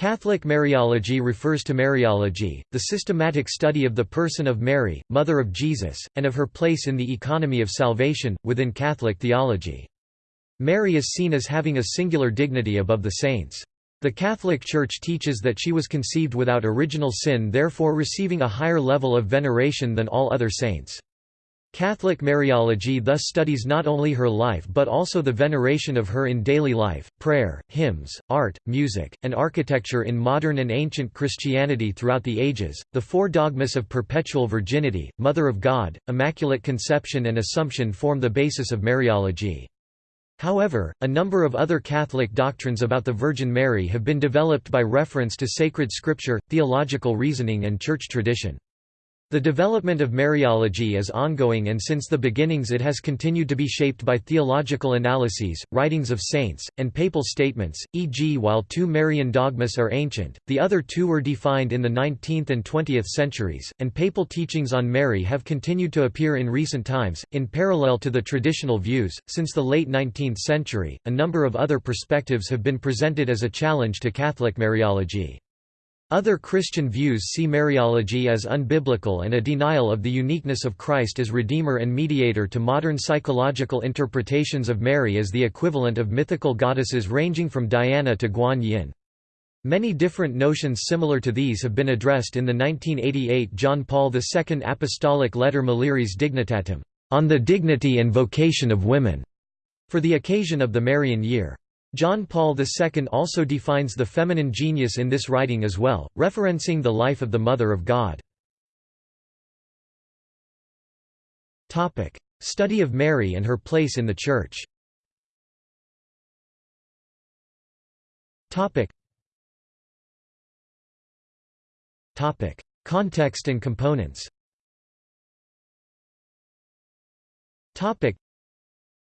Catholic Mariology refers to Mariology, the systematic study of the person of Mary, Mother of Jesus, and of her place in the economy of salvation, within Catholic theology. Mary is seen as having a singular dignity above the saints. The Catholic Church teaches that she was conceived without original sin therefore receiving a higher level of veneration than all other saints. Catholic Mariology thus studies not only her life but also the veneration of her in daily life, prayer, hymns, art, music, and architecture in modern and ancient Christianity throughout the ages. The four dogmas of perpetual virginity, Mother of God, Immaculate Conception, and Assumption form the basis of Mariology. However, a number of other Catholic doctrines about the Virgin Mary have been developed by reference to sacred scripture, theological reasoning, and church tradition. The development of Mariology is ongoing and since the beginnings it has continued to be shaped by theological analyses, writings of saints, and papal statements, e.g. while two Marian dogmas are ancient, the other two were defined in the 19th and 20th centuries, and papal teachings on Mary have continued to appear in recent times, in parallel to the traditional views. Since the late 19th century, a number of other perspectives have been presented as a challenge to Catholic Mariology. Other Christian views see Mariology as unbiblical and a denial of the uniqueness of Christ as Redeemer and Mediator to modern psychological interpretations of Mary as the equivalent of mythical goddesses ranging from Diana to Guan Yin. Many different notions similar to these have been addressed in the 1988 John Paul II Apostolic Letter Mulieris Dignitatem, on the dignity and vocation of women, for the occasion of the Marian year. John Paul II also defines the feminine genius in this writing as well, referencing the life of the Mother of God. Study of Mary and her place in the Church. Context and components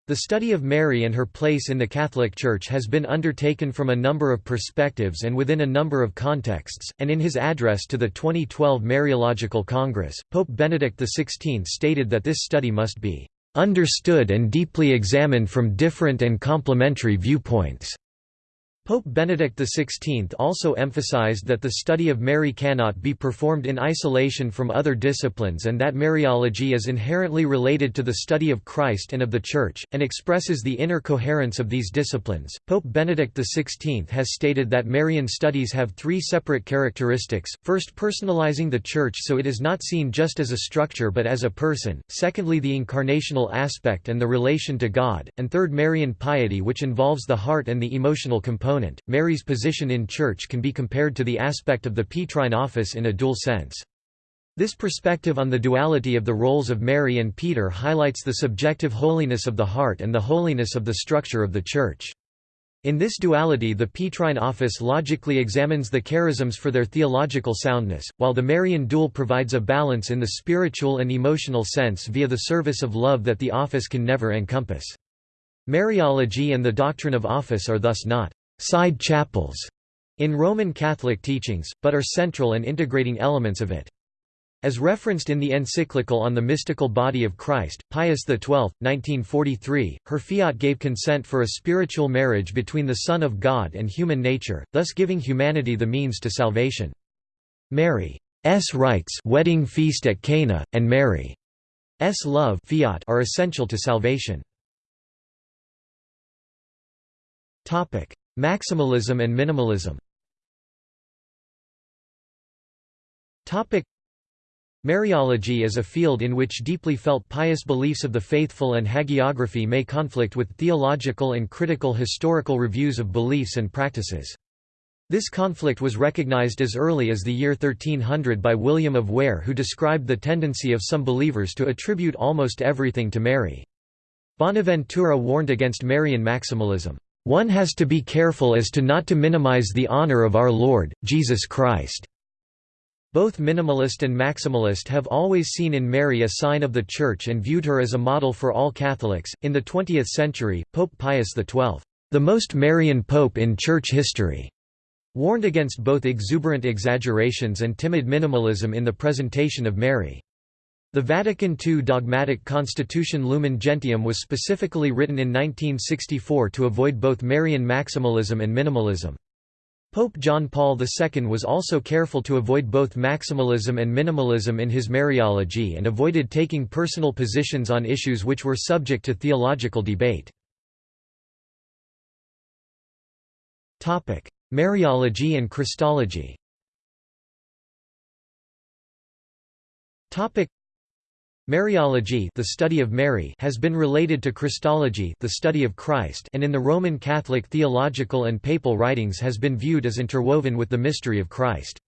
the study of Mary and her place in the Catholic Church has been undertaken from a number of perspectives and within a number of contexts, and in his address to the 2012 Mariological Congress, Pope Benedict XVI stated that this study must be "...understood and deeply examined from different and complementary viewpoints." Pope Benedict XVI also emphasized that the study of Mary cannot be performed in isolation from other disciplines and that Mariology is inherently related to the study of Christ and of the Church, and expresses the inner coherence of these disciplines. Pope Benedict XVI has stated that Marian studies have three separate characteristics. First, personalizing the Church so it is not seen just as a structure but as a person, secondly, the incarnational aspect and the relation to God, and third, Marian piety, which involves the heart and the emotional component component, Mary's position in Church can be compared to the aspect of the Petrine office in a dual sense. This perspective on the duality of the roles of Mary and Peter highlights the subjective holiness of the heart and the holiness of the structure of the Church. In this duality the Petrine office logically examines the charisms for their theological soundness, while the Marian dual provides a balance in the spiritual and emotional sense via the service of love that the office can never encompass. Mariology and the doctrine of office are thus not side chapels in Roman Catholic teachings, but are central and integrating elements of it. As referenced in the encyclical on the mystical body of Christ, Pius XII, 1943, her fiat gave consent for a spiritual marriage between the Son of God and human nature, thus giving humanity the means to salvation. Mary's rites wedding feast at Cana, and Mary's love fiat are essential to salvation. Maximalism and minimalism Mariology is a field in which deeply felt pious beliefs of the faithful and hagiography may conflict with theological and critical historical reviews of beliefs and practices. This conflict was recognized as early as the year 1300 by William of Ware who described the tendency of some believers to attribute almost everything to Mary. Bonaventura warned against Marian maximalism. One has to be careful as to not to minimize the honor of our Lord, Jesus Christ. Both minimalist and maximalist have always seen in Mary a sign of the Church and viewed her as a model for all Catholics. In the 20th century, Pope Pius XII, the most Marian pope in Church history, warned against both exuberant exaggerations and timid minimalism in the presentation of Mary. The Vatican II dogmatic constitution Lumen Gentium was specifically written in 1964 to avoid both Marian maximalism and minimalism. Pope John Paul II was also careful to avoid both maximalism and minimalism in his Mariology and avoided taking personal positions on issues which were subject to theological debate. Mariology and Christology Mariology the study of Mary has been related to Christology the study of Christ and in the Roman Catholic theological and papal writings has been viewed as interwoven with the mystery of Christ.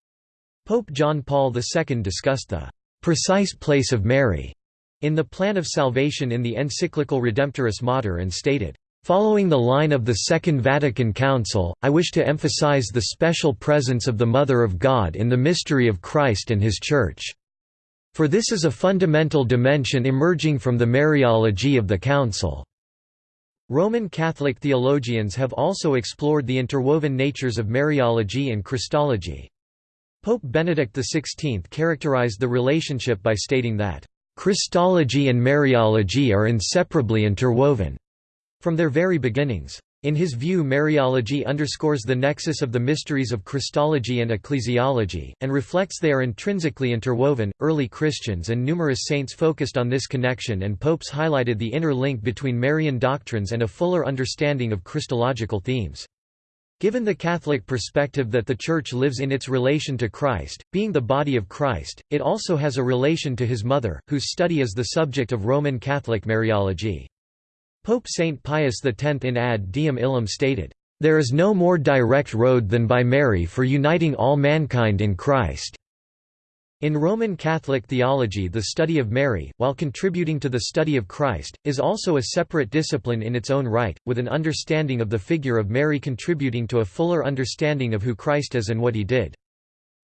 Pope John Paul II discussed the «precise place of Mary» in the plan of salvation in the encyclical Redemptoris Mater and stated, Following the line of the Second Vatican Council, I wish to emphasize the special presence of the Mother of God in the mystery of Christ and His Church. For this is a fundamental dimension emerging from the Mariology of the Council. Roman Catholic theologians have also explored the interwoven natures of Mariology and Christology. Pope Benedict XVI characterized the relationship by stating that, "...Christology and Mariology are inseparably interwoven," from their very beginnings. In his view Mariology underscores the nexus of the mysteries of Christology and ecclesiology, and reflects they are intrinsically interwoven. Early Christians and numerous saints focused on this connection and popes highlighted the inner link between Marian doctrines and a fuller understanding of Christological themes. Given the Catholic perspective that the Church lives in its relation to Christ, being the body of Christ, it also has a relation to his mother, whose study is the subject of Roman Catholic Mariology. Pope Saint Pius X in Ad Diem Illum stated, "...there is no more direct road than by Mary for uniting all mankind in Christ." In Roman Catholic theology the study of Mary, while contributing to the study of Christ, is also a separate discipline in its own right, with an understanding of the figure of Mary contributing to a fuller understanding of who Christ is and what he did.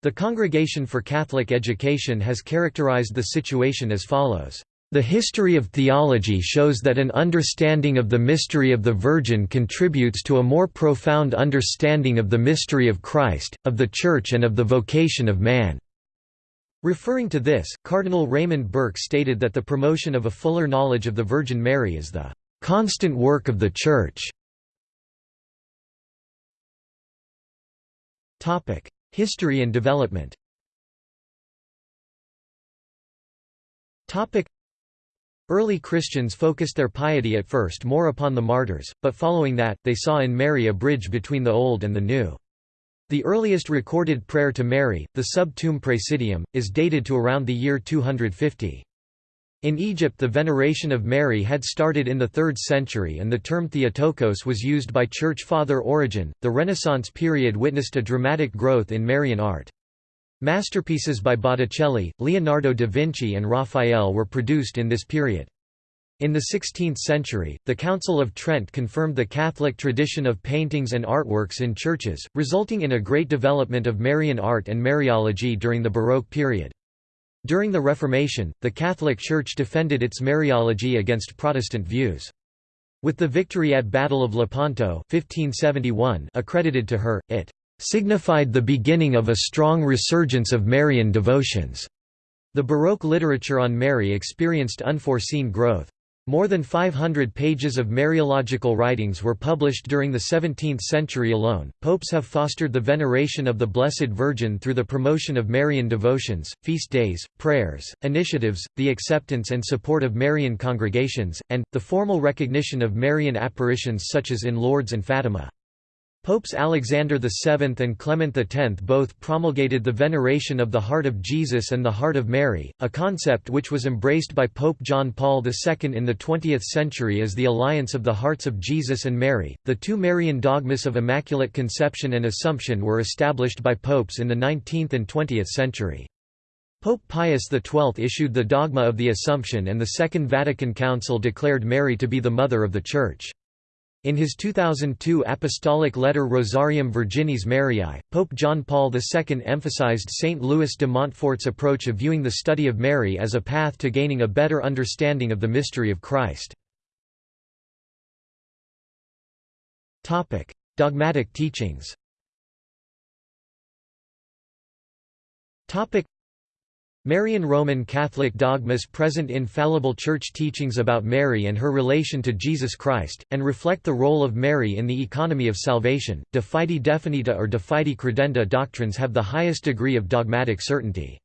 The Congregation for Catholic Education has characterized the situation as follows. The history of theology shows that an understanding of the mystery of the Virgin contributes to a more profound understanding of the mystery of Christ, of the Church and of the vocation of man. Referring to this, Cardinal Raymond Burke stated that the promotion of a fuller knowledge of the Virgin Mary is the constant work of the Church. History and development Early Christians focused their piety at first more upon the martyrs, but following that, they saw in Mary a bridge between the Old and the New. The earliest recorded prayer to Mary, the Sub Tuum Praesidium, is dated to around the year 250. In Egypt the veneration of Mary had started in the 3rd century and the term Theotokos was used by Church Father Origen. The Renaissance period witnessed a dramatic growth in Marian art. Masterpieces by Botticelli, Leonardo da Vinci and Raphael were produced in this period. In the 16th century, the Council of Trent confirmed the Catholic tradition of paintings and artworks in churches, resulting in a great development of Marian art and Mariology during the Baroque period. During the Reformation, the Catholic Church defended its Mariology against Protestant views. With the victory at Battle of Lepanto 1571 accredited to her, it signified the beginning of a strong resurgence of Marian devotions. The Baroque literature on Mary experienced unforeseen growth. More than 500 pages of Mariological writings were published during the 17th century alone. Popes have fostered the veneration of the Blessed Virgin through the promotion of Marian devotions, feast days, prayers, initiatives, the acceptance and support of Marian congregations, and, the formal recognition of Marian apparitions such as in Lourdes and Fatima. Popes Alexander VII and Clement X both promulgated the veneration of the heart of Jesus and the heart of Mary, a concept which was embraced by Pope John Paul II in the 20th century as the alliance of the hearts of Jesus and Mary. The two Marian dogmas of Immaculate Conception and Assumption were established by popes in the 19th and 20th century. Pope Pius XII issued the dogma of the Assumption and the Second Vatican Council declared Mary to be the Mother of the Church. In his 2002 apostolic letter Rosarium Virginis Mariae, Pope John Paul II emphasized St. Louis de Montfort's approach of viewing the study of Mary as a path to gaining a better understanding of the mystery of Christ. Dogmatic teachings Marian Roman Catholic dogmas present infallible church teachings about Mary and her relation to Jesus Christ, and reflect the role of Mary in the economy of salvation. De fide definita or de fide credenda doctrines have the highest degree of dogmatic certainty.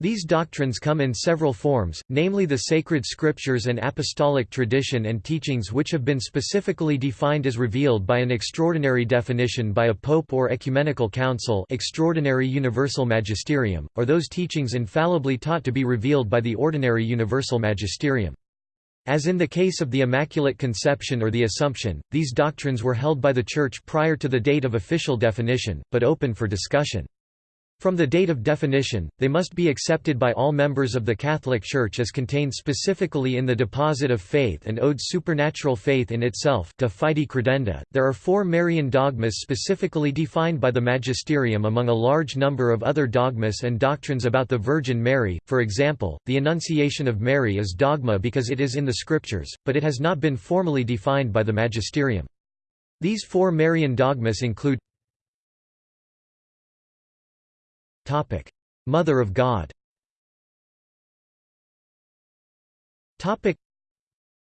These doctrines come in several forms, namely the sacred scriptures and apostolic tradition and teachings which have been specifically defined as revealed by an extraordinary definition by a pope or ecumenical council extraordinary universal magisterium, or those teachings infallibly taught to be revealed by the ordinary universal magisterium. As in the case of the Immaculate Conception or the Assumption, these doctrines were held by the Church prior to the date of official definition, but open for discussion. From the date of definition, they must be accepted by all members of the Catholic Church as contained specifically in the deposit of faith and owed supernatural faith in itself de fide credenda. .There are four Marian dogmas specifically defined by the Magisterium among a large number of other dogmas and doctrines about the Virgin Mary, for example, the Annunciation of Mary is dogma because it is in the Scriptures, but it has not been formally defined by the Magisterium. These four Marian dogmas include Mother of God. Topic: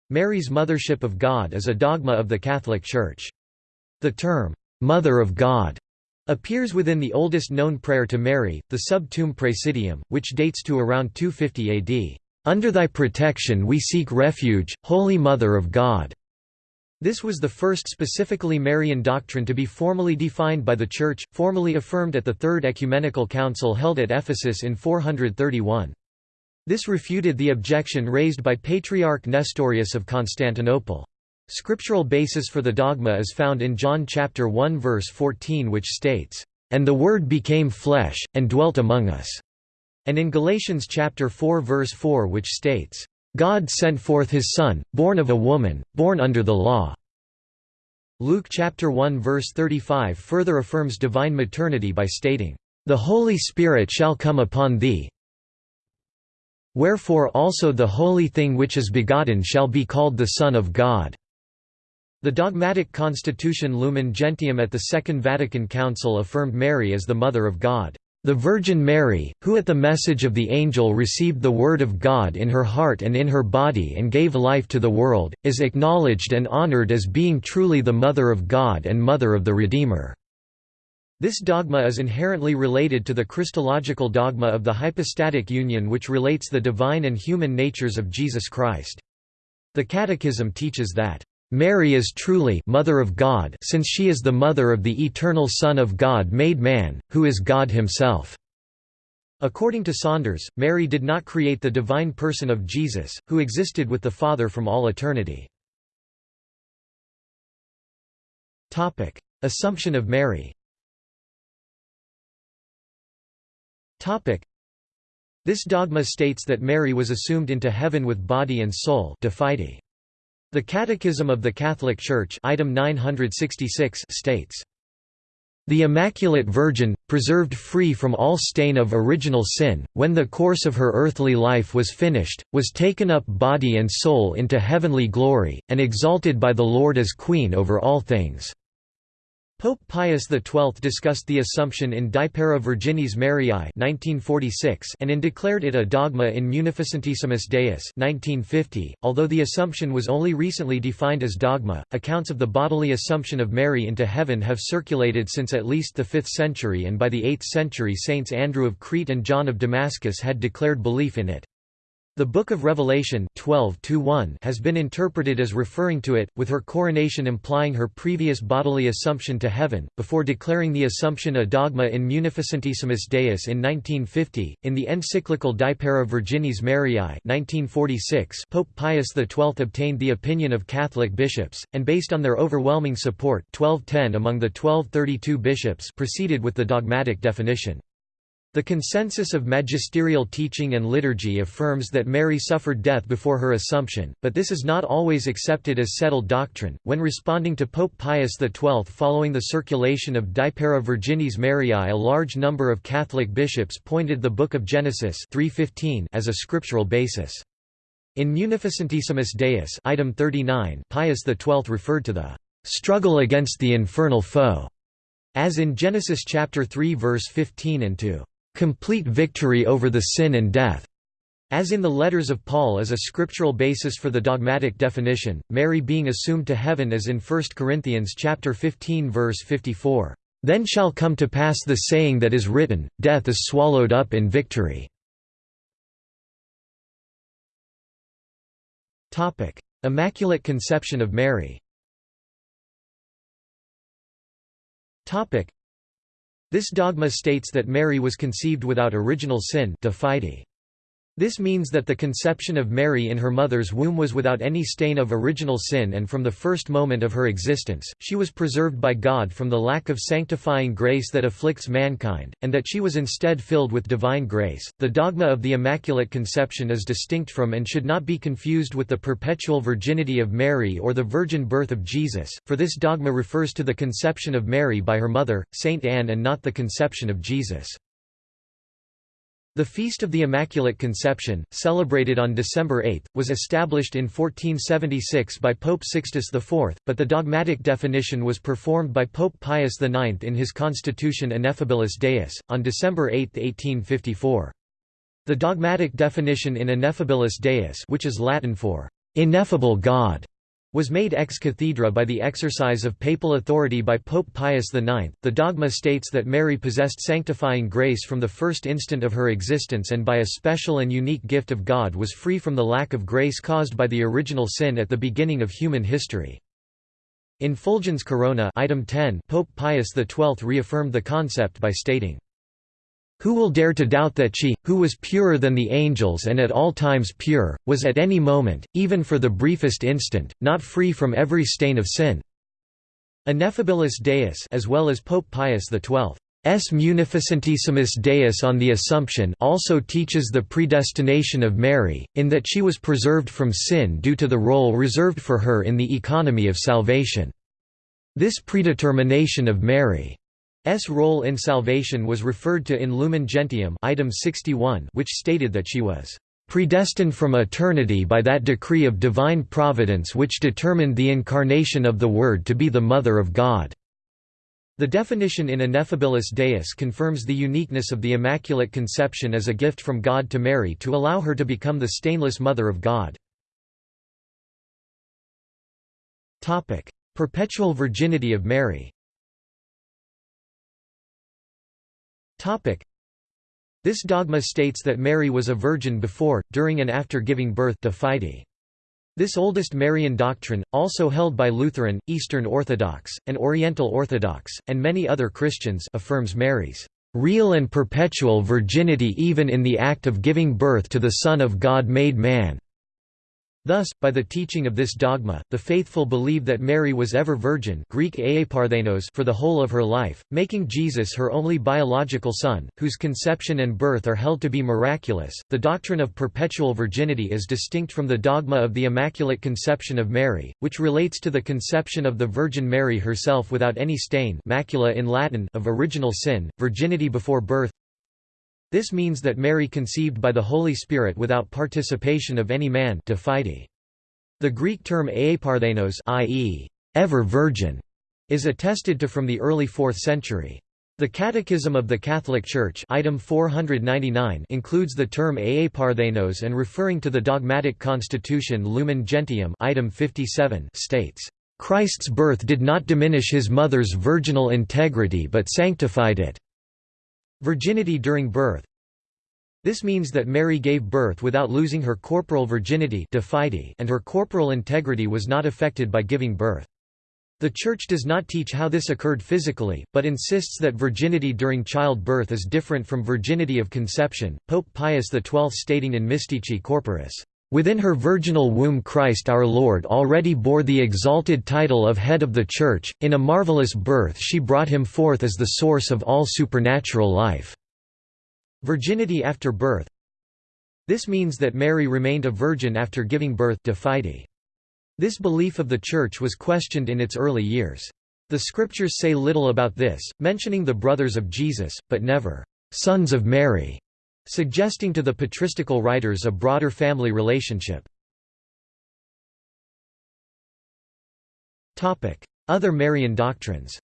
Mary's mothership of God is a dogma of the Catholic Church. The term Mother of God appears within the oldest known prayer to Mary, the Sub Tuum Praesidium, which dates to around 250 AD. Under thy protection we seek refuge, Holy Mother of God. This was the first specifically Marian doctrine to be formally defined by the Church, formally affirmed at the Third Ecumenical Council held at Ephesus in 431. This refuted the objection raised by Patriarch Nestorius of Constantinople. Scriptural basis for the dogma is found in John chapter 1 verse 14 which states, "And the Word became flesh, and dwelt among us," and in Galatians chapter 4 verse 4 which states, God sent forth his Son, born of a woman, born under the law." Luke chapter 1 verse 35 further affirms divine maternity by stating, "The Holy Spirit shall come upon thee. Wherefore also the holy thing which is begotten shall be called the Son of God." The dogmatic constitution Lumen Gentium at the Second Vatican Council affirmed Mary as the Mother of God. The Virgin Mary, who at the message of the angel received the Word of God in her heart and in her body and gave life to the world, is acknowledged and honored as being truly the Mother of God and Mother of the Redeemer. This dogma is inherently related to the Christological dogma of the hypostatic union which relates the divine and human natures of Jesus Christ. The Catechism teaches that Mary is truly Mother of God since she is the mother of the eternal Son of God made man, who is God himself." According to Saunders, Mary did not create the divine person of Jesus, who existed with the Father from all eternity. Assumption of Mary This dogma states that Mary was assumed into heaven with body and soul de fide. The Catechism of the Catholic Church item 966 states, the Immaculate Virgin, preserved free from all stain of original sin, when the course of her earthly life was finished, was taken up body and soul into heavenly glory, and exalted by the Lord as Queen over all things. Pope Pius XII discussed the Assumption in Deiparae Virginis Mariae 1946 and in declared it a dogma in Munificentissimus Deus 1950. Although the Assumption was only recently defined as dogma, accounts of the bodily Assumption of Mary into heaven have circulated since at least the 5th century and by the 8th century Saints Andrew of Crete and John of Damascus had declared belief in it. The Book of Revelation 12 has been interpreted as referring to it, with her coronation implying her previous bodily assumption to heaven, before declaring the Assumption a dogma in Munificentissimus Deus in 1950. In the encyclical Deiparae Virginis Mariae 1946, Pope Pius XII obtained the opinion of Catholic bishops, and based on their overwhelming support 1210 among the 1232 bishops proceeded with the dogmatic definition. The consensus of magisterial teaching and liturgy affirms that Mary suffered death before her Assumption, but this is not always accepted as settled doctrine. When responding to Pope Pius XII following the circulation of Deiparae Virginis Mariae, a large number of Catholic bishops pointed the Book of Genesis 3:15 as a scriptural basis. In Munificentissimus Deus, item 39, Pius XII referred to the struggle against the infernal foe, as in Genesis chapter 3 verse 15 and to complete victory over the sin and death. As in the letters of Paul as a scriptural basis for the dogmatic definition, Mary being assumed to heaven as in 1 Corinthians chapter 15 verse 54, "Then shall come to pass the saying that is written, death is swallowed up in victory." Topic: Immaculate Conception of Mary. Topic: This dogma states that Mary was conceived without original sin, de fide. This means that the conception of Mary in her mother's womb was without any stain of original sin and from the first moment of her existence, she was preserved by God from the lack of sanctifying grace that afflicts mankind, and that she was instead filled with divine grace. The dogma of the Immaculate Conception is distinct from and should not be confused with the perpetual virginity of Mary or the virgin birth of Jesus, for this dogma refers to the conception of Mary by her mother, Saint Anne and not the conception of Jesus. The Feast of the Immaculate Conception, celebrated on December 8, was established in 1476 by Pope Sixtus IV, but the dogmatic definition was performed by Pope Pius IX in his constitution Ineffabilis Deus, on December 8, 1854. The dogmatic definition in Ineffabilis Deus which is Latin for «ineffable God» was made ex cathedra by the exercise of papal authority by Pope Pius IX. The dogma states that Mary possessed sanctifying grace from the first instant of her existence and by a special and unique gift of God was free from the lack of grace caused by the original sin at the beginning of human history. In Fulgens Corona item 10, Pope Pius XII reaffirmed the concept by stating, who will dare to doubt that she, who was purer than the angels and at all times pure, was at any moment, even for the briefest instant, not free from every stain of sin? Ineffabilis Deus as well as Pope Pius XII. S. Munificentissimus Deus on the Assumption also teaches the predestination of Mary, in that she was preserved from sin due to the role reserved for her in the economy of salvation. This predetermination of Mary S role in salvation was referred to in Lumen Gentium item 61 which stated that she was predestined from eternity by that decree of divine providence which determined the incarnation of the Word to be the Mother of God." The definition in Ineffabilis Deus confirms the uniqueness of the Immaculate Conception as a gift from God to Mary to allow her to become the stainless Mother of God. Perpetual virginity of Mary This dogma states that Mary was a virgin before, during and after giving birth to fide. This oldest Marian doctrine, also held by Lutheran, Eastern Orthodox, and Oriental Orthodox, and many other Christians affirms Mary's real and perpetual virginity even in the act of giving birth to the Son of God made man. Thus, by the teaching of this dogma, the faithful believe that Mary was ever virgin Greek for the whole of her life, making Jesus her only biological son, whose conception and birth are held to be miraculous. The doctrine of perpetual virginity is distinct from the dogma of the Immaculate Conception of Mary, which relates to the conception of the Virgin Mary herself without any stain macula in Latin of original sin, virginity before birth, this means that Mary conceived by the Holy Spirit without participation of any man. The Greek term aeiparthenos i.e., ever virgin, is attested to from the early 4th century. The Catechism of the Catholic Church item 499 includes the term aeiparthenos and referring to the dogmatic constitution Lumen Gentium item 57 states, "...Christ's birth did not diminish his mother's virginal integrity but sanctified it." Virginity during birth This means that Mary gave birth without losing her corporal virginity and her corporal integrity was not affected by giving birth. The Church does not teach how this occurred physically, but insists that virginity during childbirth is different from virginity of conception. Pope Pius XII stating in Mystici Corporis, Within her virginal womb Christ our Lord already bore the exalted title of Head of the Church, in a marvelous birth she brought him forth as the source of all supernatural life." Virginity after birth This means that Mary remained a virgin after giving birth. This belief of the Church was questioned in its early years. The scriptures say little about this, mentioning the brothers of Jesus, but never, "'sons of Mary' suggesting to the patristical writers a broader family relationship. Other Marian doctrines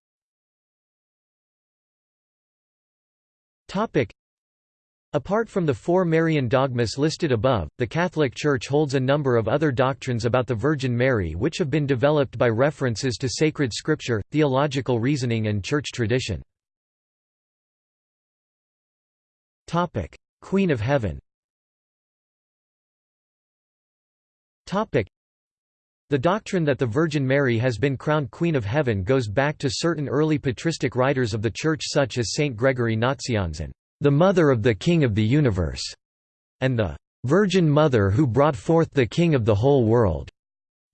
Apart from the four Marian dogmas listed above, the Catholic Church holds a number of other doctrines about the Virgin Mary which have been developed by references to sacred scripture, theological reasoning and church tradition. Queen of Heaven the doctrine that the Virgin Mary has been crowned Queen of Heaven goes back to certain early patristic writers of the Church such as Saint Gregory Nazianzen the Mother of the King of the Universe, and the Virgin Mother who brought forth the King of the whole world.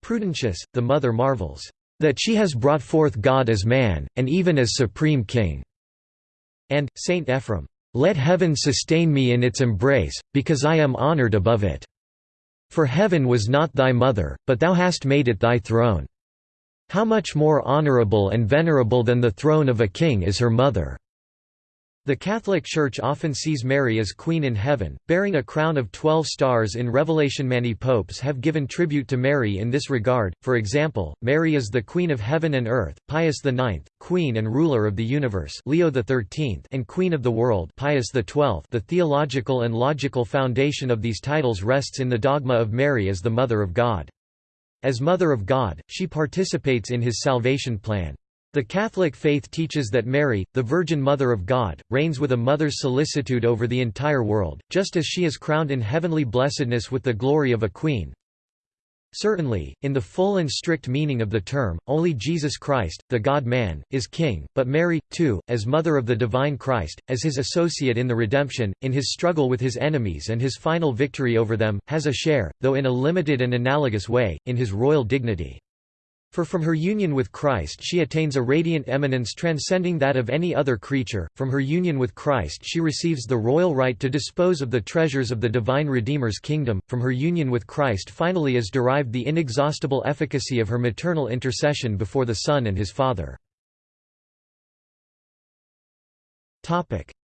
Prudentius, the Mother marvels, that she has brought forth God as man, and even as supreme King. And, Saint Ephrem, let heaven sustain me in its embrace, because I am honored above it. For heaven was not thy mother, but thou hast made it thy throne. How much more honorable and venerable than the throne of a king is her mother. The Catholic Church often sees Mary as Queen in Heaven, bearing a crown of twelve stars in Revelation. Many popes have given tribute to Mary in this regard, for example, Mary is the Queen of Heaven and Earth, Pius IX, Queen and Ruler of the Universe Leo XIII, and Queen of the World Pius XII. The theological and logical foundation of these titles rests in the dogma of Mary as the Mother of God. As Mother of God, she participates in his salvation plan. The Catholic faith teaches that Mary, the Virgin Mother of God, reigns with a mother's solicitude over the entire world, just as she is crowned in heavenly blessedness with the glory of a queen. Certainly, in the full and strict meaning of the term, only Jesus Christ, the God-man, is king, but Mary, too, as mother of the divine Christ, as his associate in the redemption, in his struggle with his enemies and his final victory over them, has a share, though in a limited and analogous way, in his royal dignity. For from her union with Christ she attains a radiant eminence transcending that of any other creature, from her union with Christ she receives the royal right to dispose of the treasures of the divine Redeemer's kingdom, from her union with Christ finally is derived the inexhaustible efficacy of her maternal intercession before the Son and his Father.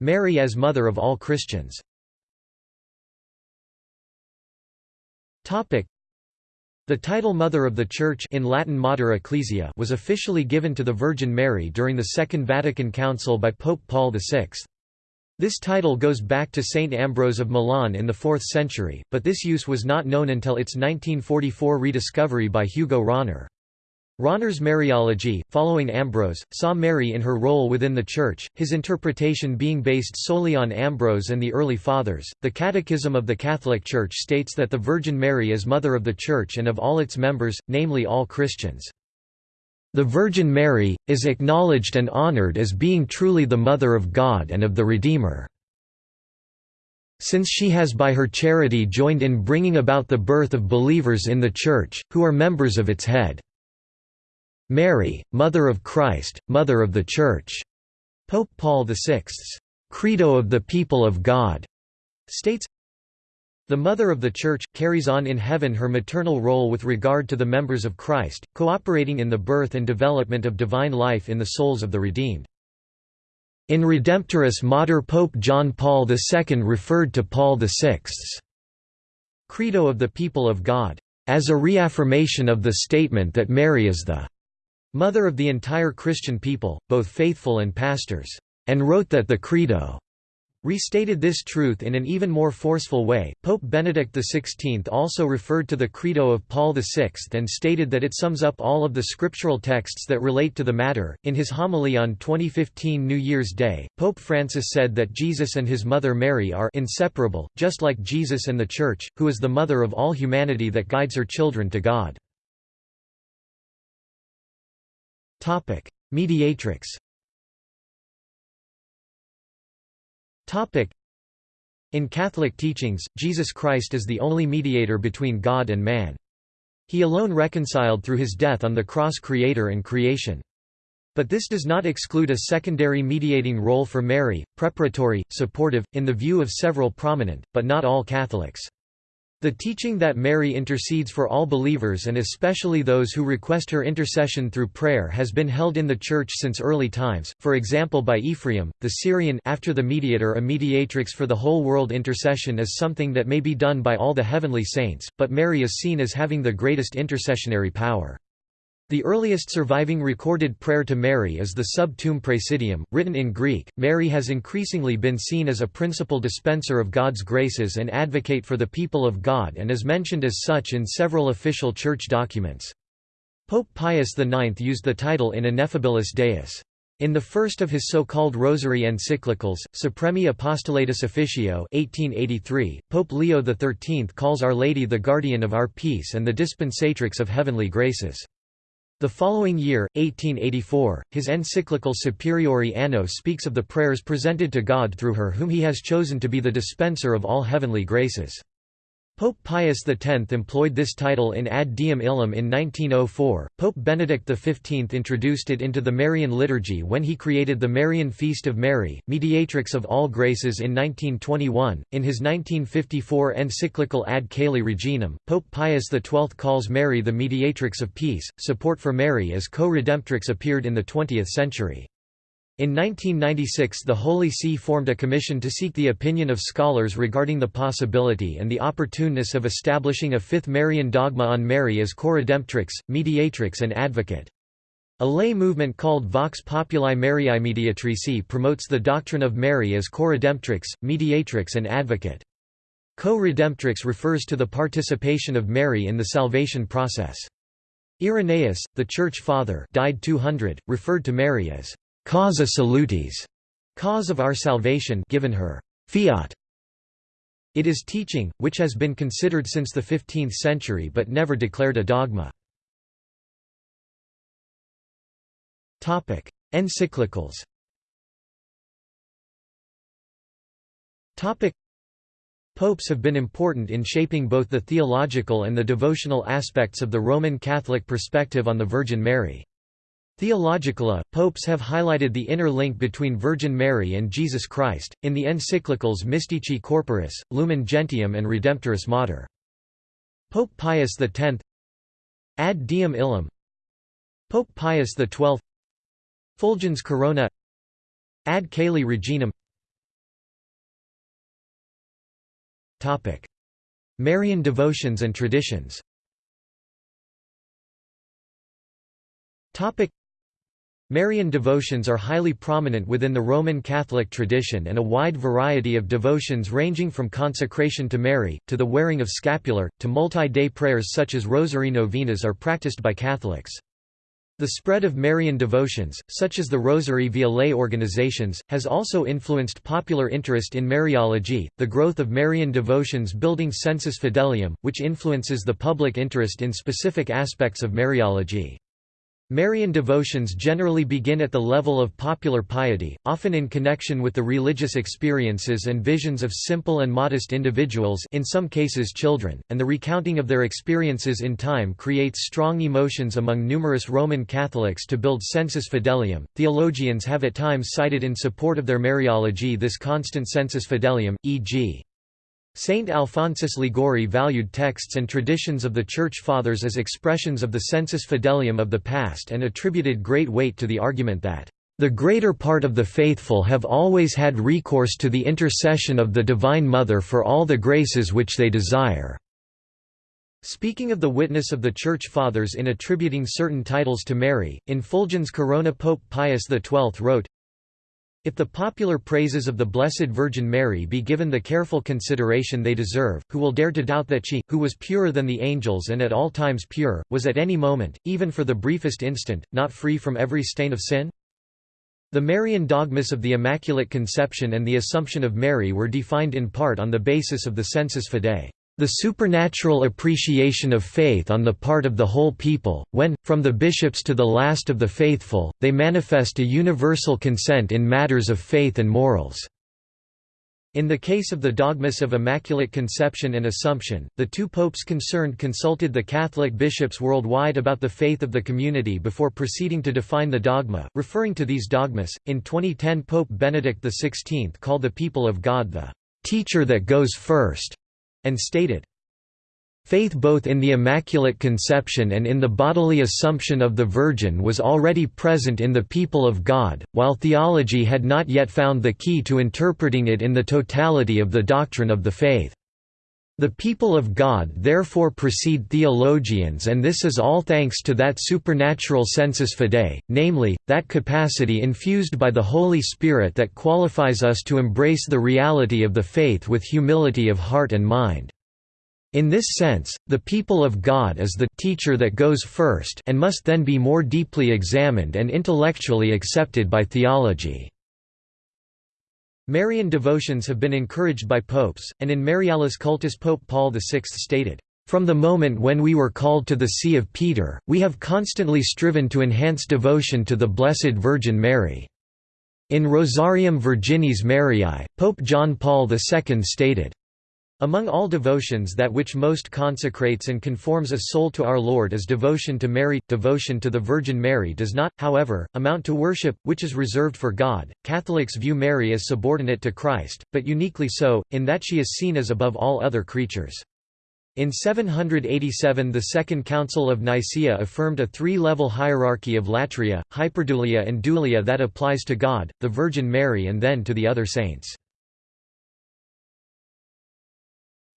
Mary as Mother of all Christians the title Mother of the Church in Latin Mater Ecclesia was officially given to the Virgin Mary during the Second Vatican Council by Pope Paul VI. This title goes back to Saint Ambrose of Milan in the 4th century, but this use was not known until its 1944 rediscovery by Hugo Rahner. Rahner's Mariology, following Ambrose, saw Mary in her role within the Church, his interpretation being based solely on Ambrose and the early Fathers. The Catechism of the Catholic Church states that the Virgin Mary is Mother of the Church and of all its members, namely all Christians. The Virgin Mary, is acknowledged and honored as being truly the Mother of God and of the Redeemer. Since she has by her charity joined in bringing about the birth of believers in the Church, who are members of its head. Mary, Mother of Christ, Mother of the Church. Pope Paul VI's Credo of the People of God states, the Mother of the Church, carries on in heaven her maternal role with regard to the members of Christ, cooperating in the birth and development of divine life in the souls of the redeemed. In Redemptoris Mater Pope John Paul II referred to Paul VI's Credo of the People of God, as a reaffirmation of the statement that Mary is the mother of the entire Christian people, both faithful and pastors, and wrote that the Credo restated this truth in an even more forceful way. Pope Benedict XVI also referred to the Credo of Paul VI and stated that it sums up all of the scriptural texts that relate to the matter. In his homily on 2015 New Year's Day, Pope Francis said that Jesus and his mother Mary are inseparable, just like Jesus and the Church, who is the mother of all humanity that guides her children to God. Topic: Mediatrix. Topic: In Catholic teachings, Jesus Christ is the only mediator between God and man. He alone reconciled through his death on the cross creator and creation. But this does not exclude a secondary mediating role for Mary, preparatory, supportive, in the view of several prominent, but not all Catholics. The teaching that Mary intercedes for all believers and especially those who request her intercession through prayer has been held in the Church since early times, for example by Ephraim, the Syrian after the mediator a mediatrix for the whole world intercession is something that may be done by all the heavenly saints, but Mary is seen as having the greatest intercessionary power. The earliest surviving recorded prayer to Mary is the Sub Tuum Praesidium, written in Greek. Mary has increasingly been seen as a principal dispenser of God's graces and advocate for the people of God and is mentioned as such in several official church documents. Pope Pius IX used the title in Ineffabilis Deus. In the first of his so-called Rosary encyclicals, Supremi Apostolatus Officio 1883, Pope Leo XIII calls Our Lady the guardian of our peace and the dispensatrix of heavenly graces. The following year, 1884, his encyclical Superiore Anno speaks of the prayers presented to God through her whom he has chosen to be the dispenser of all heavenly graces. Pope Pius X employed this title in Ad Diem Illum in 1904. Pope Benedict XV introduced it into the Marian liturgy when he created the Marian Feast of Mary, mediatrix of all graces in 1921. In his 1954 encyclical Ad Caeli Reginam, Pope Pius XII calls Mary the mediatrix of peace. Support for Mary as co redemptrix appeared in the 20th century. In 1996 the Holy See formed a commission to seek the opinion of scholars regarding the possibility and the opportuneness of establishing a fifth Marian dogma on Mary as co-redemptrix, mediatrix and advocate. A lay movement called Vox Populi Mariae Mediatrici promotes the doctrine of Mary as co-redemptrix, mediatrix and advocate. Co-redemptrix refers to the participation of Mary in the salvation process. Irenaeus, the Church Father died 200, referred to Mary as causa salutis, cause of our salvation given her fiat. It is teaching, which has been considered since the 15th century but never declared a dogma. Encyclicals Popes have been important in shaping both the theological and the devotional aspects of the Roman Catholic perspective on the Virgin Mary. Theologically, popes have highlighted the inner link between Virgin Mary and Jesus Christ, in the encyclicals Mystici Corporis, Lumen Gentium and Redemptoris Mater. Pope Pius X Ad Diem Illum. Pope Pius XII Fulgens Corona. Ad Caeli Reginam Marian devotions and traditions Marian devotions are highly prominent within the Roman Catholic tradition and a wide variety of devotions ranging from consecration to Mary, to the wearing of scapular, to multi-day prayers such as rosary novenas are practiced by Catholics. The spread of Marian devotions, such as the Rosary via lay organizations, has also influenced popular interest in Mariology, the growth of Marian devotions building sensus fidelium, which influences the public interest in specific aspects of Mariology. Marian devotions generally begin at the level of popular piety, often in connection with the religious experiences and visions of simple and modest individuals in some cases children, and the recounting of their experiences in time creates strong emotions among numerous Roman Catholics to build sensus fidelium. Theologians have at times cited in support of their Mariology this constant sensus fidelium, e.g. Saint Alphonsus Liguori valued texts and traditions of the Church Fathers as expressions of the sensus fidelium of the past and attributed great weight to the argument that, "...the greater part of the faithful have always had recourse to the intercession of the Divine Mother for all the graces which they desire." Speaking of the witness of the Church Fathers in attributing certain titles to Mary, in Fulgens Corona Pope Pius XII wrote, if the popular praises of the Blessed Virgin Mary be given the careful consideration they deserve, who will dare to doubt that she, who was purer than the angels and at all times pure, was at any moment, even for the briefest instant, not free from every stain of sin? The Marian dogmas of the Immaculate Conception and the Assumption of Mary were defined in part on the basis of the sensus fidei. The supernatural appreciation of faith on the part of the whole people, when, from the bishops to the last of the faithful, they manifest a universal consent in matters of faith and morals. In the case of the dogmas of Immaculate Conception and Assumption, the two popes concerned consulted the Catholic bishops worldwide about the faith of the community before proceeding to define the dogma. Referring to these dogmas, in 2010 Pope Benedict XVI called the people of God the teacher that goes first and stated, Faith both in the Immaculate Conception and in the bodily Assumption of the Virgin was already present in the people of God, while theology had not yet found the key to interpreting it in the totality of the doctrine of the faith. The people of God therefore precede theologians and this is all thanks to that supernatural sensus fidei, namely, that capacity infused by the Holy Spirit that qualifies us to embrace the reality of the faith with humility of heart and mind. In this sense, the people of God is the teacher that goes first and must then be more deeply examined and intellectually accepted by theology. Marian devotions have been encouraged by popes, and in Marialis Cultus Pope Paul VI stated, "...from the moment when we were called to the See of Peter, we have constantly striven to enhance devotion to the Blessed Virgin Mary." In Rosarium Virginis Mariae, Pope John Paul II stated, among all devotions that which most consecrates and conforms a soul to our Lord is devotion to Mary. Devotion to the Virgin Mary does not, however, amount to worship, which is reserved for God. Catholics view Mary as subordinate to Christ, but uniquely so, in that she is seen as above all other creatures. In 787 the Second Council of Nicaea affirmed a three-level hierarchy of latria, hyperdulia and dulia that applies to God, the Virgin Mary and then to the other saints.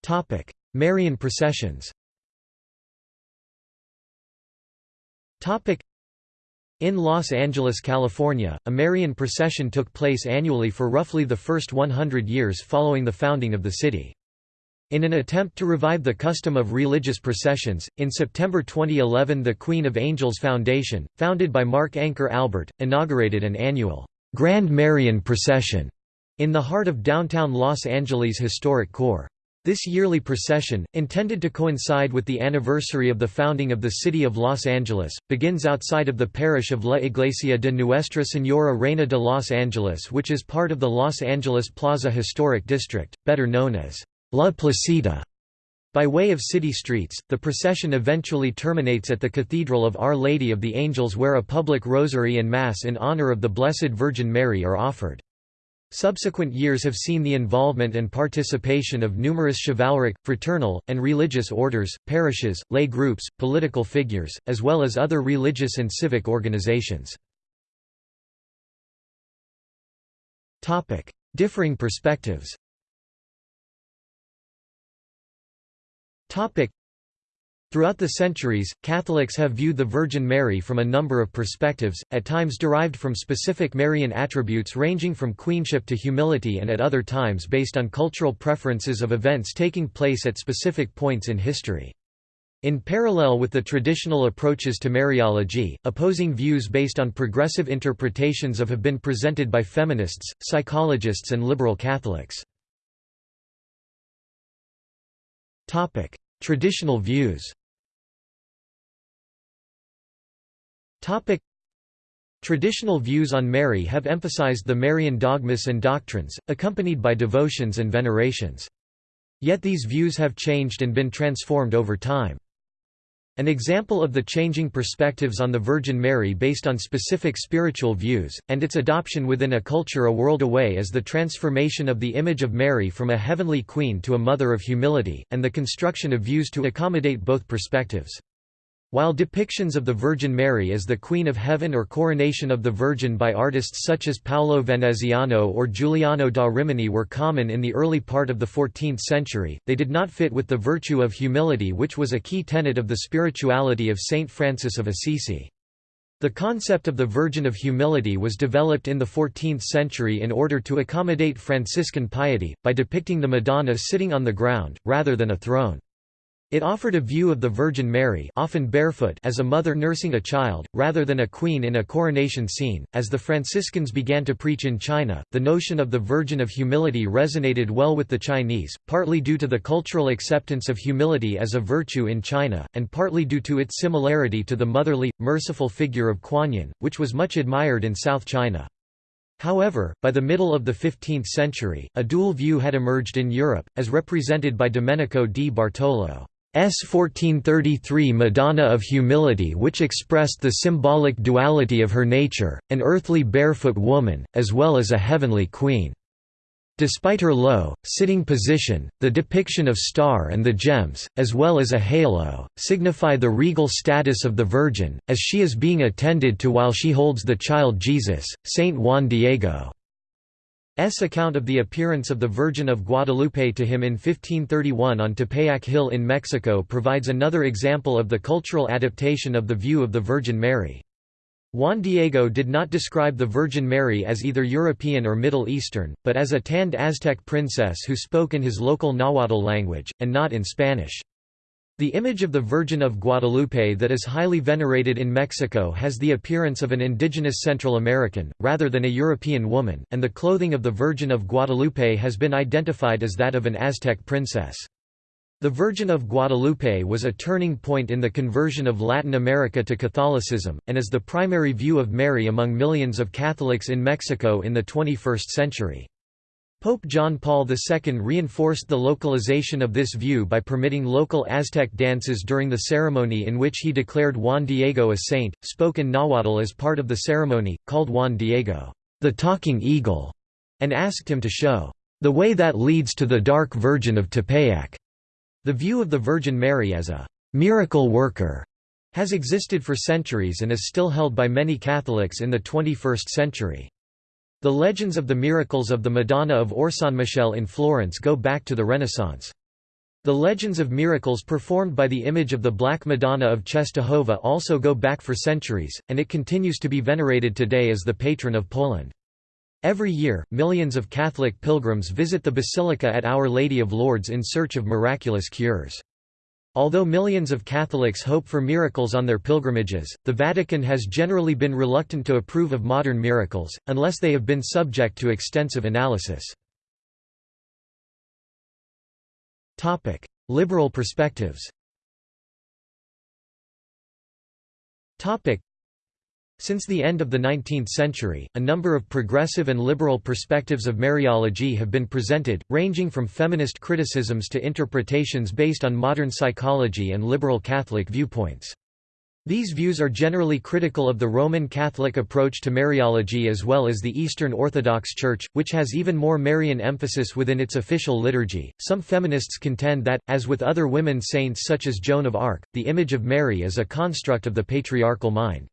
Topic: Marian processions. Topic: In Los Angeles, California, a Marian procession took place annually for roughly the first 100 years following the founding of the city. In an attempt to revive the custom of religious processions, in September 2011 the Queen of Angels Foundation, founded by Mark Anchor Albert, inaugurated an annual Grand Marian Procession in the heart of downtown Los Angeles' historic core. This yearly procession, intended to coincide with the anniversary of the founding of the city of Los Angeles, begins outside of the parish of La Iglesia de Nuestra Señora Reina de Los Angeles which is part of the Los Angeles Plaza Historic District, better known as La Placita. By way of city streets, the procession eventually terminates at the Cathedral of Our Lady of the Angels where a public rosary and Mass in honor of the Blessed Virgin Mary are offered. Subsequent years have seen the involvement and participation of numerous chivalric, fraternal, and religious orders, parishes, lay groups, political figures, as well as other religious and civic organizations. Differing perspectives Throughout the centuries, Catholics have viewed the Virgin Mary from a number of perspectives, at times derived from specific Marian attributes ranging from queenship to humility and at other times based on cultural preferences of events taking place at specific points in history. In parallel with the traditional approaches to Mariology, opposing views based on progressive interpretations of have been presented by feminists, psychologists and liberal Catholics. Traditional views Topic. Traditional views on Mary have emphasized the Marian dogmas and doctrines, accompanied by devotions and venerations. Yet these views have changed and been transformed over time. An example of the changing perspectives on the Virgin Mary based on specific spiritual views, and its adoption within a culture a world away is the transformation of the image of Mary from a heavenly queen to a mother of humility, and the construction of views to accommodate both perspectives. While depictions of the Virgin Mary as the Queen of Heaven or Coronation of the Virgin by artists such as Paolo Veneziano or Giuliano da Rimini were common in the early part of the 14th century, they did not fit with the virtue of humility which was a key tenet of the spirituality of Saint Francis of Assisi. The concept of the Virgin of Humility was developed in the 14th century in order to accommodate Franciscan piety, by depicting the Madonna sitting on the ground, rather than a throne. It offered a view of the Virgin Mary often barefoot as a mother nursing a child, rather than a queen in a coronation scene. As the Franciscans began to preach in China, the notion of the Virgin of Humility resonated well with the Chinese, partly due to the cultural acceptance of humility as a virtue in China, and partly due to its similarity to the motherly, merciful figure of Kuan Yin, which was much admired in South China. However, by the middle of the 15th century, a dual view had emerged in Europe, as represented by Domenico di Bartolo. S 1433 Madonna of Humility which expressed the symbolic duality of her nature, an earthly barefoot woman, as well as a heavenly queen. Despite her low, sitting position, the depiction of star and the gems, as well as a halo, signify the regal status of the Virgin, as she is being attended to while she holds the child Jesus, Saint Juan Diego. Account of the appearance of the Virgin of Guadalupe to him in 1531 on Tepeyac Hill in Mexico provides another example of the cultural adaptation of the view of the Virgin Mary. Juan Diego did not describe the Virgin Mary as either European or Middle Eastern, but as a tanned Aztec princess who spoke in his local Nahuatl language, and not in Spanish. The image of the Virgin of Guadalupe that is highly venerated in Mexico has the appearance of an indigenous Central American, rather than a European woman, and the clothing of the Virgin of Guadalupe has been identified as that of an Aztec princess. The Virgin of Guadalupe was a turning point in the conversion of Latin America to Catholicism, and is the primary view of Mary among millions of Catholics in Mexico in the 21st century. Pope John Paul II reinforced the localization of this view by permitting local Aztec dances during the ceremony in which he declared Juan Diego a saint, spoke in Nahuatl as part of the ceremony, called Juan Diego, the talking eagle, and asked him to show, the way that leads to the dark Virgin of Tepeyac. The view of the Virgin Mary as a «miracle worker» has existed for centuries and is still held by many Catholics in the 21st century. The legends of the miracles of the Madonna of Orsanmichele in Florence go back to the Renaissance. The legends of miracles performed by the image of the Black Madonna of Czestochowa also go back for centuries, and it continues to be venerated today as the patron of Poland. Every year, millions of Catholic pilgrims visit the Basilica at Our Lady of Lourdes in search of miraculous cures. Although millions of Catholics hope for miracles on their pilgrimages, the Vatican has generally been reluctant to approve of modern miracles, unless they have been subject to extensive analysis. Liberal perspectives since the end of the 19th century, a number of progressive and liberal perspectives of Mariology have been presented, ranging from feminist criticisms to interpretations based on modern psychology and liberal Catholic viewpoints. These views are generally critical of the Roman Catholic approach to Mariology as well as the Eastern Orthodox Church, which has even more Marian emphasis within its official liturgy. Some feminists contend that, as with other women saints such as Joan of Arc, the image of Mary is a construct of the patriarchal mind.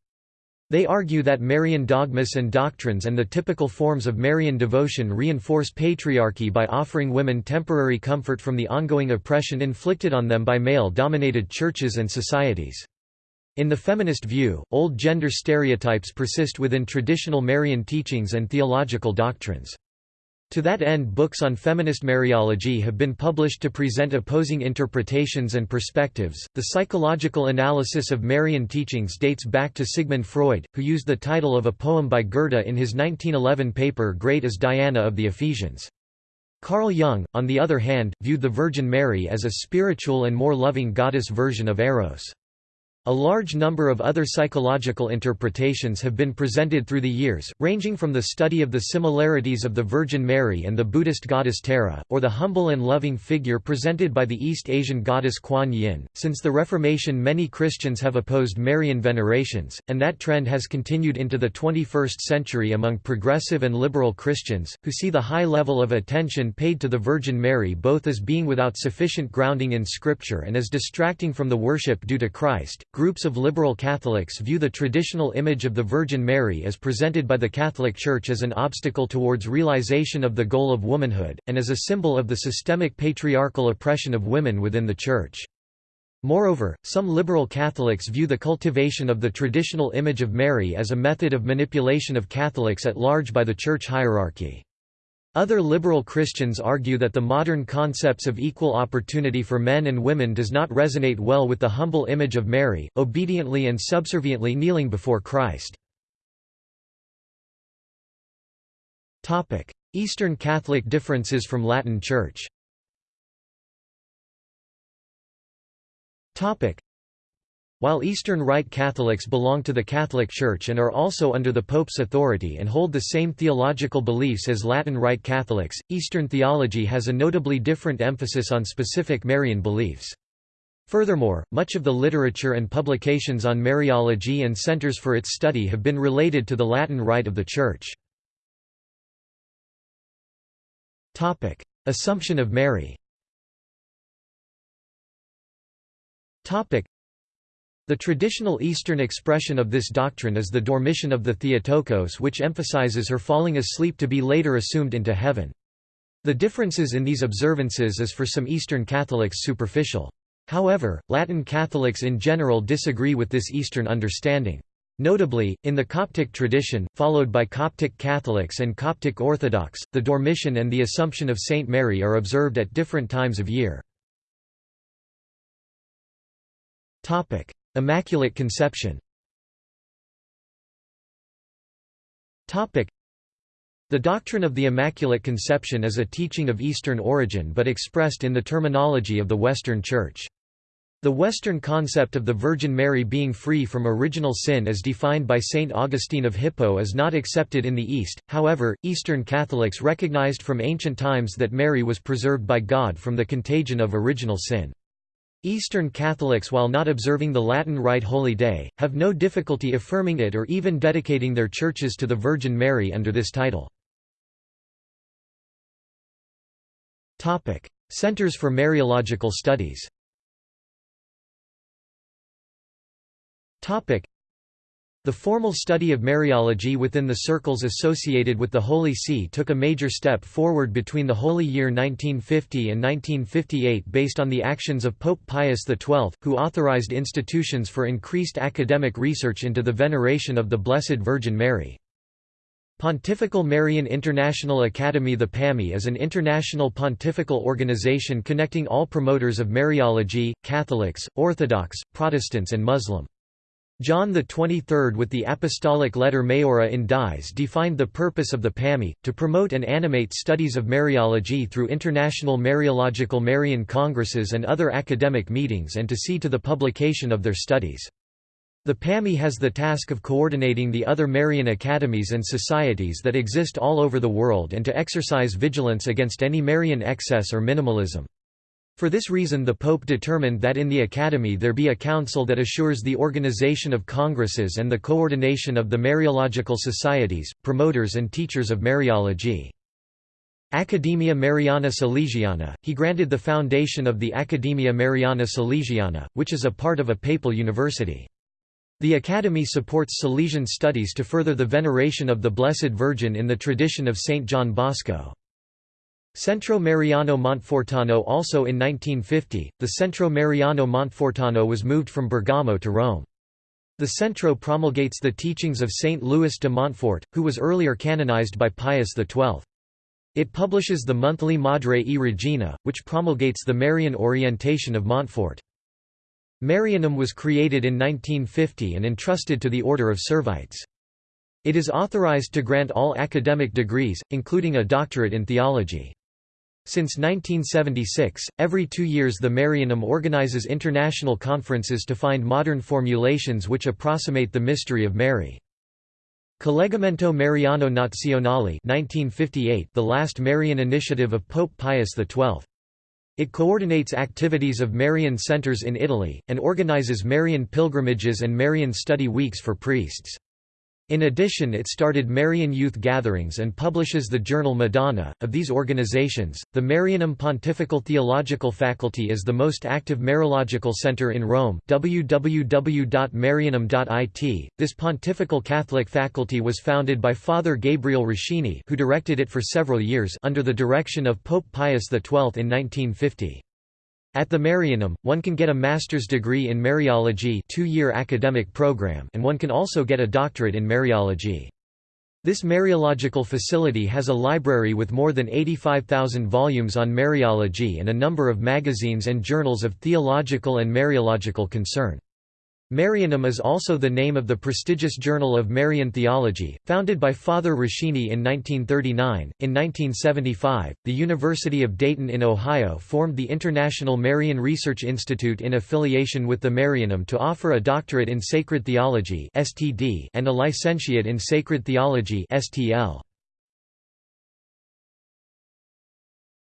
They argue that Marian dogmas and doctrines and the typical forms of Marian devotion reinforce patriarchy by offering women temporary comfort from the ongoing oppression inflicted on them by male-dominated churches and societies. In the feminist view, old gender stereotypes persist within traditional Marian teachings and theological doctrines. To that end books on feminist Mariology have been published to present opposing interpretations and perspectives. The psychological analysis of Marian teachings dates back to Sigmund Freud, who used the title of a poem by Goethe in his 1911 paper Great as Diana of the Ephesians. Carl Jung, on the other hand, viewed the Virgin Mary as a spiritual and more loving goddess version of Eros. A large number of other psychological interpretations have been presented through the years, ranging from the study of the similarities of the Virgin Mary and the Buddhist goddess Tara, or the humble and loving figure presented by the East Asian goddess Kuan Yin. Since the Reformation, many Christians have opposed Marian venerations, and that trend has continued into the 21st century among progressive and liberal Christians, who see the high level of attention paid to the Virgin Mary both as being without sufficient grounding in Scripture and as distracting from the worship due to Christ. Groups of liberal Catholics view the traditional image of the Virgin Mary as presented by the Catholic Church as an obstacle towards realization of the goal of womanhood, and as a symbol of the systemic patriarchal oppression of women within the Church. Moreover, some liberal Catholics view the cultivation of the traditional image of Mary as a method of manipulation of Catholics at large by the Church hierarchy. Other liberal Christians argue that the modern concepts of equal opportunity for men and women does not resonate well with the humble image of Mary, obediently and subserviently kneeling before Christ. Eastern Catholic differences from Latin Church while Eastern Rite Catholics belong to the Catholic Church and are also under the Pope's authority and hold the same theological beliefs as Latin Rite Catholics, Eastern theology has a notably different emphasis on specific Marian beliefs. Furthermore, much of the literature and publications on Mariology and centers for its study have been related to the Latin Rite of the Church. Assumption of Mary The traditional Eastern expression of this doctrine is the Dormition of the Theotokos which emphasizes her falling asleep to be later assumed into heaven. The differences in these observances is for some Eastern Catholics superficial. However, Latin Catholics in general disagree with this Eastern understanding. Notably, in the Coptic tradition, followed by Coptic Catholics and Coptic Orthodox, the Dormition and the Assumption of Saint Mary are observed at different times of year. Immaculate Conception The doctrine of the Immaculate Conception is a teaching of Eastern origin but expressed in the terminology of the Western Church. The Western concept of the Virgin Mary being free from original sin as defined by Saint Augustine of Hippo is not accepted in the East, however, Eastern Catholics recognized from ancient times that Mary was preserved by God from the contagion of original sin. Eastern Catholics while not observing the Latin Rite Holy Day, have no difficulty affirming it or even dedicating their churches to the Virgin Mary under this title. Centers for Mariological Studies the formal study of Mariology within the circles associated with the Holy See took a major step forward between the Holy Year 1950 and 1958 based on the actions of Pope Pius XII, who authorized institutions for increased academic research into the veneration of the Blessed Virgin Mary. Pontifical Marian International Academy The PAMI is an international pontifical organization connecting all promoters of Mariology, Catholics, Orthodox, Protestants and Muslim. John XXIII with the apostolic letter Maiora in Dies defined the purpose of the PAMI, to promote and animate studies of Mariology through international Mariological Marian congresses and other academic meetings and to see to the publication of their studies. The PAMI has the task of coordinating the other Marian academies and societies that exist all over the world and to exercise vigilance against any Marian excess or minimalism. For this reason the Pope determined that in the Academy there be a council that assures the organization of congresses and the coordination of the Mariological societies, promoters and teachers of Mariology. Academia Mariana Salesiana, he granted the foundation of the Academia Mariana Salesiana, which is a part of a papal university. The Academy supports Salesian studies to further the veneration of the Blessed Virgin in the tradition of Saint John Bosco. Centro Mariano Montfortano Also in 1950, the Centro Mariano Montfortano was moved from Bergamo to Rome. The Centro promulgates the teachings of Saint Louis de Montfort, who was earlier canonized by Pius XII. It publishes the monthly Madre e Regina, which promulgates the Marian orientation of Montfort. Marianum was created in 1950 and entrusted to the Order of Servites. It is authorized to grant all academic degrees, including a doctorate in theology. Since 1976, every two years the Marianum organizes international conferences to find modern formulations which approximate the mystery of Mary. Collegamento Mariano Nazionale 1958, the last Marian initiative of Pope Pius XII. It coordinates activities of Marian centers in Italy, and organizes Marian pilgrimages and Marian study weeks for priests. In addition, it started Marian youth gatherings and publishes the journal Madonna. Of these organizations, the Marianum Pontifical Theological Faculty is the most active Mariological center in Rome. www.marianum.it. This pontifical Catholic faculty was founded by Father Gabriel Roschini, who directed it for several years under the direction of Pope Pius XII in 1950. At the Marianum, one can get a master's degree in Mariology two-year academic program and one can also get a doctorate in Mariology. This Mariological facility has a library with more than 85,000 volumes on Mariology and a number of magazines and journals of theological and Mariological concern. Marianum is also the name of the prestigious Journal of Marian Theology, founded by Father Roschini in 1939. In 1975, the University of Dayton in Ohio formed the International Marian Research Institute in affiliation with the Marianum to offer a doctorate in sacred theology (STD) and a licentiate in sacred theology (STL).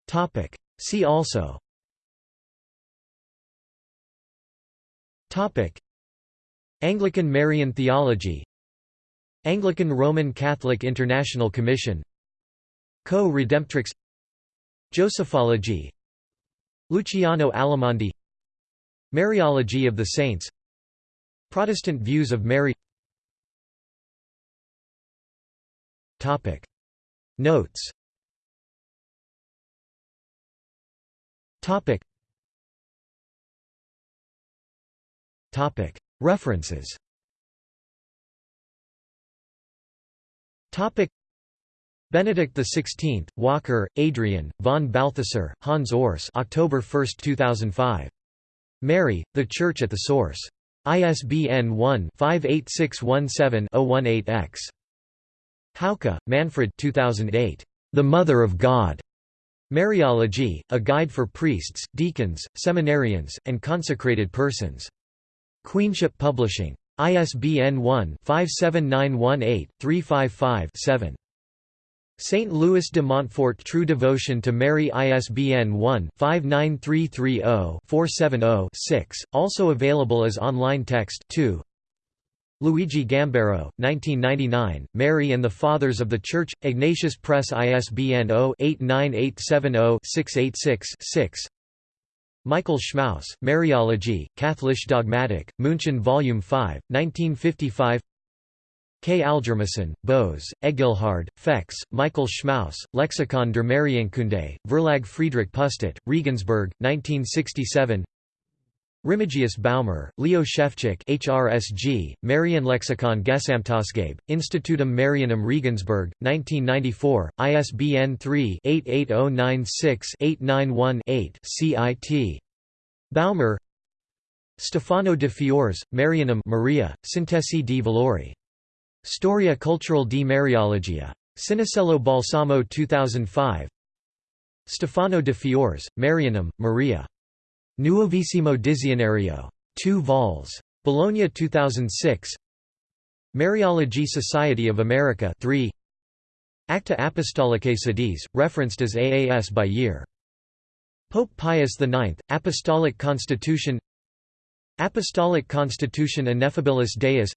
Topic: See also. Topic: Anglican Marian theology Anglican Roman Catholic International Commission Co-Redemptrix Josephology Luciano Alimandi Mariology of the Saints Protestant views of Mary. Topic. Notes References Benedict XVI, Walker, Adrian, von Balthasar, Hans Urs October 1, 2005. Mary, The Church at the Source. ISBN 1-58617-018-X. Hauke, Manfred 2008. The Mother of God. Mariology, A Guide for Priests, Deacons, Seminarians, and Consecrated Persons. Queenship Publishing. ISBN 1-57918-355-7. St. Louis de Montfort True Devotion to Mary ISBN 1-59330-470-6, also available as online text 2. Luigi Gambero, 1999, Mary and the Fathers of the Church, Ignatius Press ISBN 0-89870-686-6 Michael Schmaus, Mariology, Katholisch Dogmatik, München Vol. 5, 1955 K. Algermissen, Bose, Egilhard, Fex, Michael Schmaus, Lexikon der Marienkunde, Verlag Friedrich Pustet, Regensburg, 1967 Remigius Baumer, Leo Scheffczyk HRSG, Marienlexikon Gesamtausgabe, Institutum Marianum Regensburg, 1994, ISBN 3-88096-891-8 CIT. Baumer Stefano de Fiores, Marianum Maria, Sintesi di Valori. Storia Cultural di Mariologia. Cinisello Balsamo 2005 Stefano de Fiores, Marianum, Maria. Nuovissimo Dizionario. 2 vols. Bologna 2006 Mariology Society of America 3 Acta Apostolicae Sedis, referenced as AAS by year. Pope Pius IX, Apostolic Constitution Apostolic Constitution Ineffabilis Deus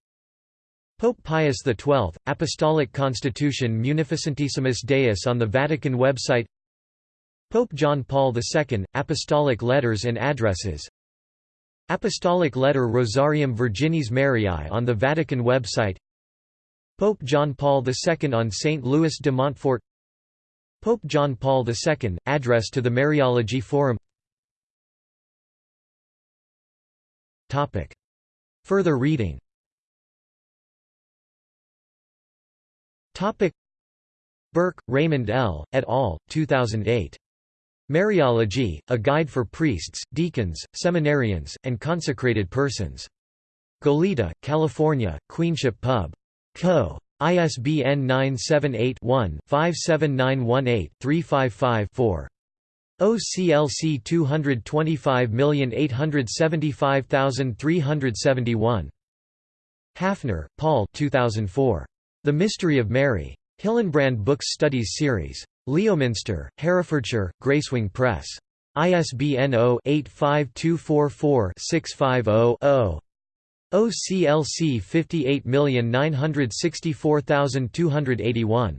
Pope Pius XII, Apostolic Constitution Munificentissimus Deus on the Vatican website Pope John Paul II, Apostolic Letters and Addresses Apostolic Letter Rosarium Virginis Mariae on the Vatican website Pope John Paul II on St. Louis de Montfort Pope John Paul II, Address to the Mariology Forum Further reading Burke, Raymond L., et al., 2008. Mariology, A Guide for Priests, Deacons, Seminarians, and Consecrated Persons. Goleta, California, Queenship Pub. Co. ISBN 978-1-57918-355-4. OCLC 225875371. Haffner, Paul 2004. The Mystery of Mary. Hillenbrand Books Studies Series. Leominster, Herefordshire, Gracewing Press. ISBN 0-85244-650-0. OCLC 58964281.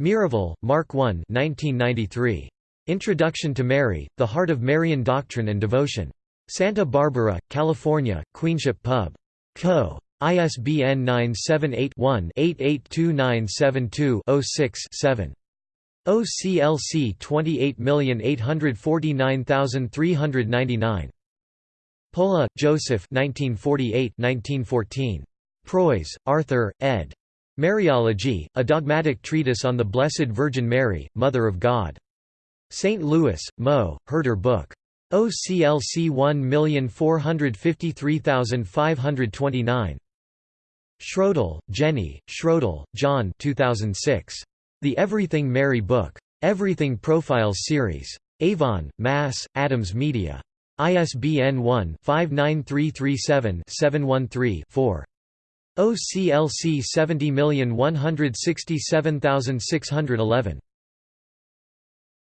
Miravalle, Mark 1 1993. Introduction to Mary, The Heart of Marian Doctrine and Devotion. Santa Barbara, California, Queenship Pub. Co. ISBN 978 one 882972 6 7 OCLC 28849399. Pohle, Joseph 1948-1914. Preuss, Arthur, ed. Mariology, a dogmatic treatise on the Blessed Virgin Mary, Mother of God. St. Louis, Mo, Herder Book. OCLC 1453529. Schroedel, Jenny, Schroedel, John 2006. The Everything Mary Book. Everything Profiles Series. Avon, Mass., Adams Media. ISBN 1-59337-713-4. OCLC 70167611.